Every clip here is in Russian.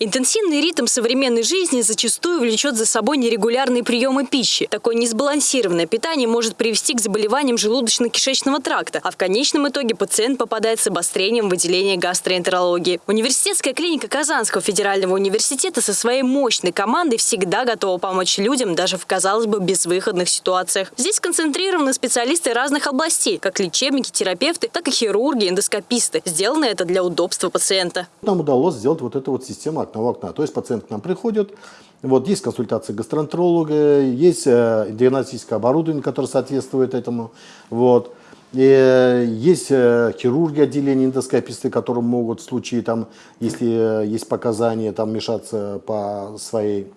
Интенсивный ритм современной жизни зачастую влечет за собой нерегулярные приемы пищи. Такое несбалансированное питание может привести к заболеваниям желудочно-кишечного тракта, а в конечном итоге пациент попадает с обострением выделения гастроэнтерологии. Университетская клиника Казанского федерального университета со своей мощной командой всегда готова помочь людям даже в, казалось бы, безвыходных ситуациях. Здесь концентрированы специалисты разных областей, как лечебники, терапевты, так и хирурги, эндоскописты. Сделано это для удобства пациента. Нам удалось сделать вот эту вот систему окна окна. То есть пациент к нам приходит, вот есть консультация гастроэнтеролога, есть э, диагностическое оборудование, которое соответствует этому. Вот. И э, есть э, хирурги отделения эндоскописты, которые могут в случае, там, если есть показания, там, мешаться по своей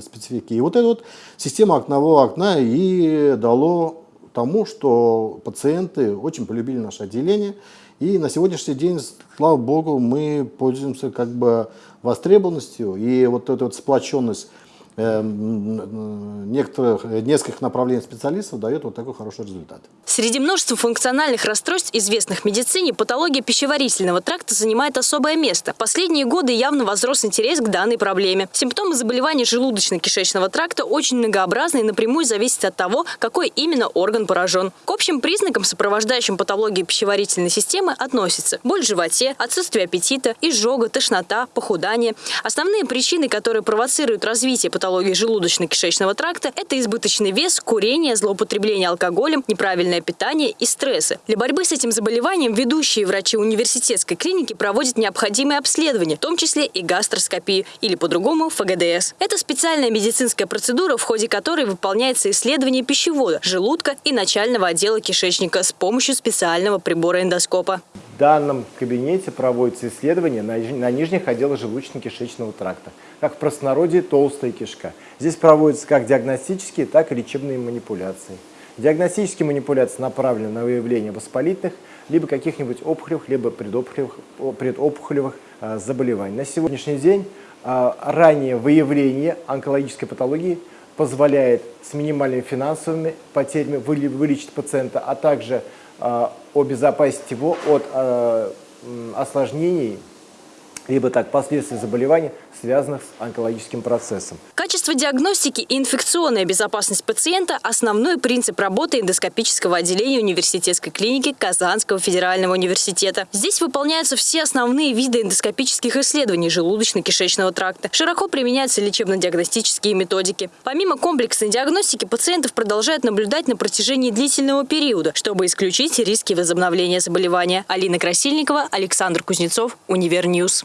специфике. И вот эта вот система окнового окна и дало тому, что пациенты очень полюбили наше отделение. И на сегодняшний день, слава богу, мы пользуемся как бы востребованностью. И вот эта вот сплоченность некоторых, нескольких направлений специалистов дает вот такой хороший результат. Среди множества функциональных расстройств, известных в медицине, патология пищеварительного тракта занимает особое место. Последние годы явно возрос интерес к данной проблеме. Симптомы заболеваний желудочно-кишечного тракта очень многообразны и напрямую зависят от того, какой именно орган поражен. К общим признакам, сопровождающим патологию пищеварительной системы, относятся боль в животе, отсутствие аппетита, изжога, тошнота, похудание. Основные причины, которые провоцируют развитие патологии желудочно-кишечного тракта – это избыточный вес, курение, злоупотребление алкоголем, неправильное питание и стрессы. Для борьбы с этим заболеванием ведущие врачи университетской клиники проводят необходимые обследования, в том числе и гастроскопию, или по-другому ФГДС. Это специальная медицинская процедура, в ходе которой выполняется исследование пищевода, желудка и начального отдела кишечника с помощью специального прибора эндоскопа. Данном кабинете проводится исследование на, на нижних отделах желудочно-кишечного тракта, как в простонародье толстая кишка. Здесь проводятся как диагностические, так и лечебные манипуляции. Диагностические манипуляции направлены на выявление воспалительных, либо каких-нибудь опухолевых, либо предопухолевых, предопухолевых э, заболеваний. На сегодняшний день э, раннее выявление онкологической патологии позволяет с минимальными финансовыми потерями вылечить пациента, а также э, обезопасить его от э, осложнений либо так последствий заболеваний, связанных с онкологическим процессом. Качество диагностики и инфекционная безопасность пациента – основной принцип работы эндоскопического отделения университетской клиники Казанского федерального университета. Здесь выполняются все основные виды эндоскопических исследований желудочно-кишечного тракта. Широко применяются лечебно-диагностические методики. Помимо комплексной диагностики, пациентов продолжают наблюдать на протяжении длительного периода, чтобы исключить риски возобновления заболевания. Алина Красильникова, Александр Кузнецов, Univer News.